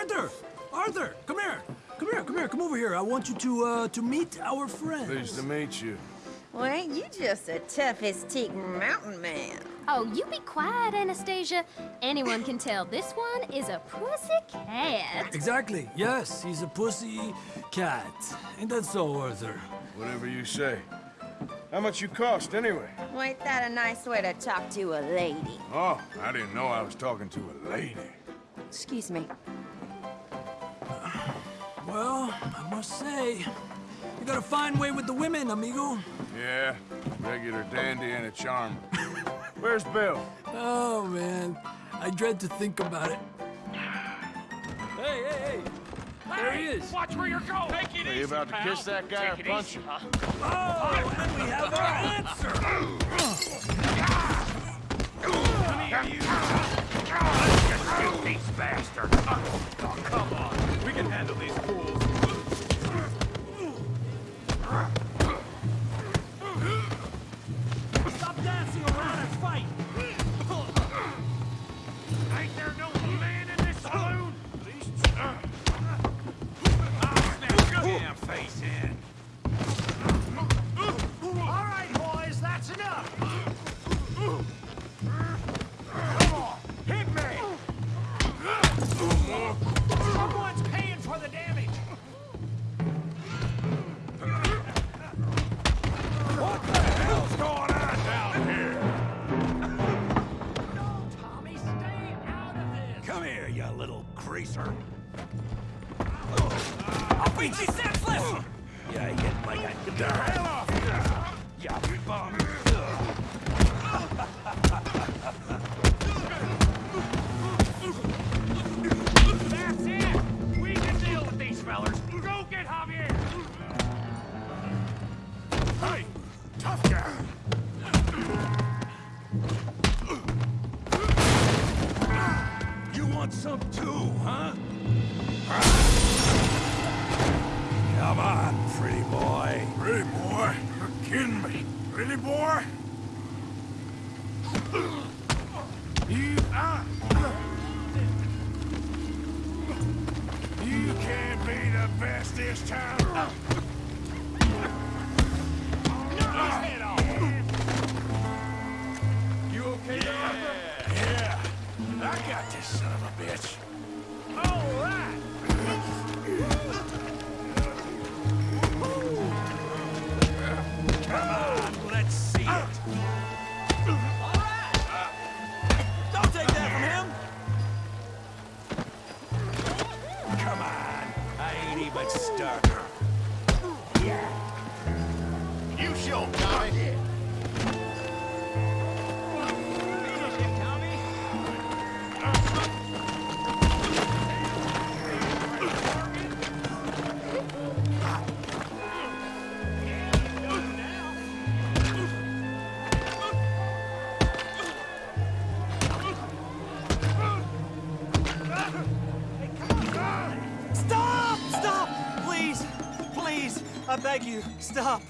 Arthur! Arthur, come here. Come here, come here, come over here. I want you to, uh, to meet our friend. Pleased to meet you. Well, ain't you just a toughest teak mountain man? Oh, you be quiet, Anastasia. Anyone can tell this one is a pussy cat. Exactly. Yes, he's a pussy cat. Ain't that so, Arthur? Whatever you say. How much you cost, anyway? Well, ain't that a nice way to talk to a lady? Oh, I didn't know I was talking to a lady. Excuse me. Well, I must say, you got a fine way with the women, amigo. Yeah, regular dandy and a charmer. Where's Bill? Oh, man. I dread to think about it. Hey, hey, hey! There he is! Watch where you're going. Take it Are you about to kiss that guy or Take it punch him? huh? Oh, and we have our answer! Come here, you. Let's just shoot these bastards. Uh, oh, come on. We can handle these face in. Beat you senseless! You hit like a dime. Hell off! You bum. That's it! We can deal with get! Tough guy! You want some too, huh? Pretty boy. Pretty boy? You're kidding me. Really, boy? You, ah! You can't be the best this time. Knock his head off! You okay there, Arthur? Yeah, I got this son of a bitch. All right! Stop! Stop! Please! Please! I beg you, stop.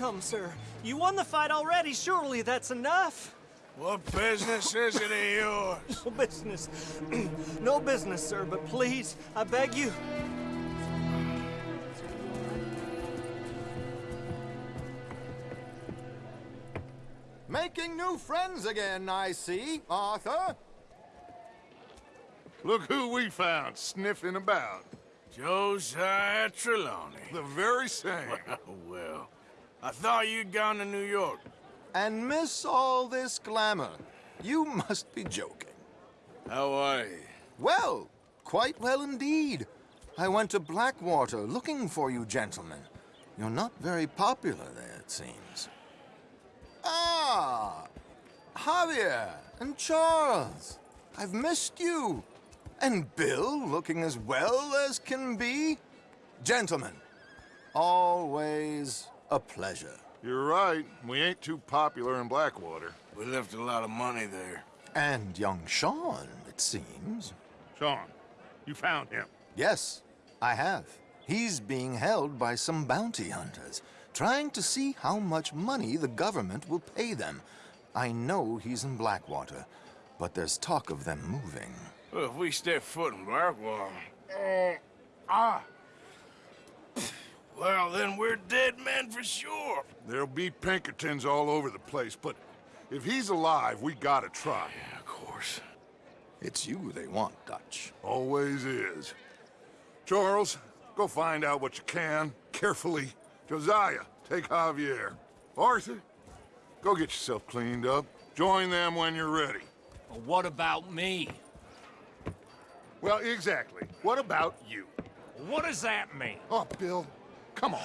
Come, sir. You won the fight already. Surely that's enough. What business is it of yours? No business. no business, sir, but please, I beg you. Making new friends again, I see, Arthur. Look who we found sniffing about. Josiah Trelawney. The very same. well, I thought you'd gone to New York. And miss all this glamour. You must be joking. How are you? Well, quite well indeed. I went to Blackwater looking for you gentlemen. You're not very popular there, it seems. Ah! Javier and Charles. I've missed you. And Bill looking as well as can be. Gentlemen, always a pleasure. You're right. We ain't too popular in Blackwater. We left a lot of money there. And young Sean, it seems. Sean, you found him. Yes, I have. He's being held by some bounty hunters, trying to see how much money the government will pay them. I know he's in Blackwater, but there's talk of them moving. Well, if we step foot in Blackwater, Ah. Well, then we're dead men for sure. There'll be Pinkertons all over the place, but if he's alive, we gotta try. Yeah, of course. It's you they want, Dutch. Always is. Charles, go find out what you can, carefully. Josiah, take Javier. Arthur, go get yourself cleaned up. Join them when you're ready. Well, what about me? Well, exactly. What about you? What does that mean? Oh, Bill, come on.